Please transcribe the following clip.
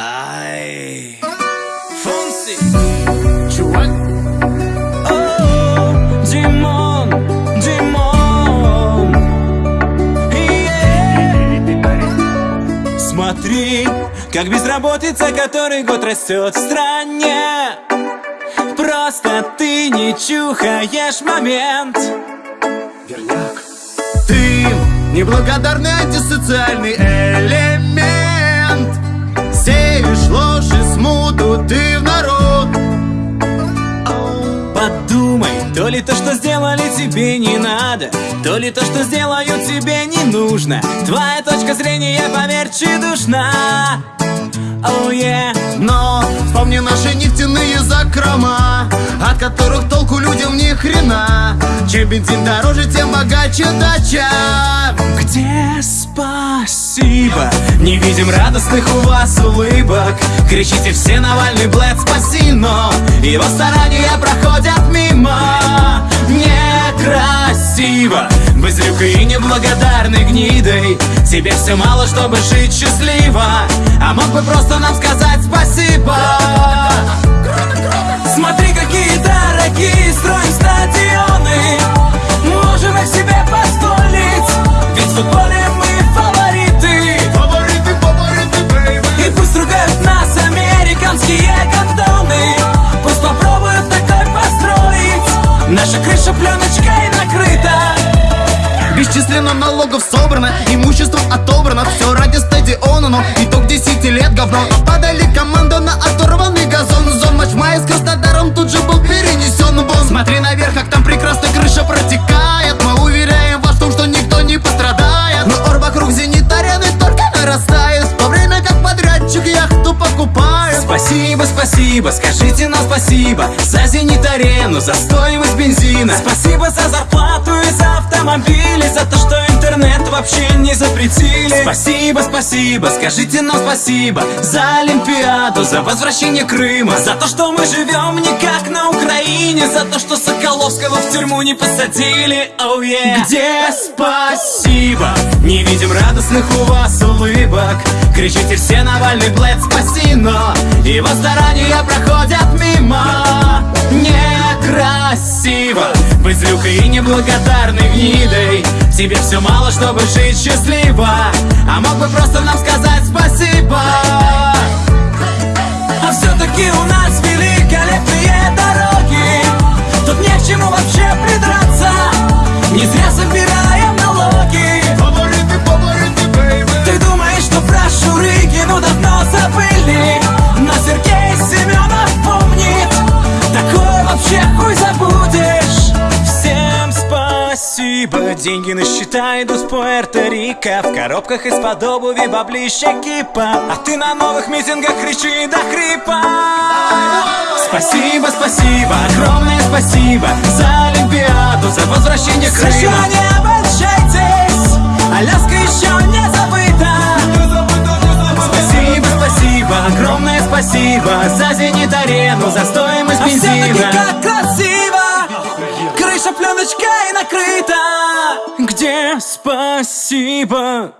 Ай. Фонси. Чувак. О, Димон, Димон. Смотри, как безработица, который год растет в стране. Просто ты не чухаешь момент. Верняк. Ты неблагодарный антисоциальный элемент. Смуту ты в народ. Подумай, то ли то, что сделали тебе не надо То ли то, что сделают тебе не нужно. Твоя точка зрения, поверь, чудушна Oh yeah. Но вспомни наши нефтяные закрома От которых толку людям ни хрена. Чем бензин дороже, тем богаче дача. Где спасибо? Не видим радостных у вас улыбок. Кричите все Навальный, Блэд, спаси, но Его старания проходят мимо. Некрасиво. Быстрюкой и неблагодарной гнидой. Тебе все мало, чтобы жить счастливо. А мог бы просто нам сказать спасибо. Смотри, какие дорогие строим Наша крыша пленочкой накрыта. Бесчисленно налогов собрано, имущество отобрано. Все ради стадиона, но итог 10 лет говно. Нападали команду на оторванный газон. Зон матч мая с Краснодаром тут же был перенесен вон Смотри наверх, как там прекрасно крыша протекает. Мы уверяем вас в том, что никто не пострадает. Но ор вокруг зенит арены только нарастает. В то время как подрядчик яхту покупает Спасибо, спасибо, скажите нам спасибо За зенит-арену, за стоимость бензина. Спасибо за зарплату и за автомобили За то, что вообще не запретили. Спасибо, спасибо, скажите нам спасибо За Олимпиаду, за возвращение Крыма За то, что мы живем не как на Украине За то, что Соколовского в тюрьму не посадили. Oh, yeah. Где спасибо? Не видим радостных у вас улыбок. Кричите все Навальный, Блэд, спаси, но Его старания проходят мимо. Некрасиво Быть злюкой и неблагодарной гнидой Тебе все мало, чтобы жить счастливо. А мог бы просто нам сказать спасибо. А все-таки у нас великолепные спасибо. Деньги на счета идут с Пуэрто-Рико. В коробках из-под обуви баблища кипа. А ты на новых митингах кричи до хрипа. Спасибо, спасибо, огромное спасибо За Олимпиаду, за возвращение Крыма США, не обольщайтесь. Аляска еще не забыта. Спасибо, спасибо, огромное спасибо За зенит-арену, за стоимость бензина А все-таки как красиво Крыша пленочкой накрыта Где спасибо?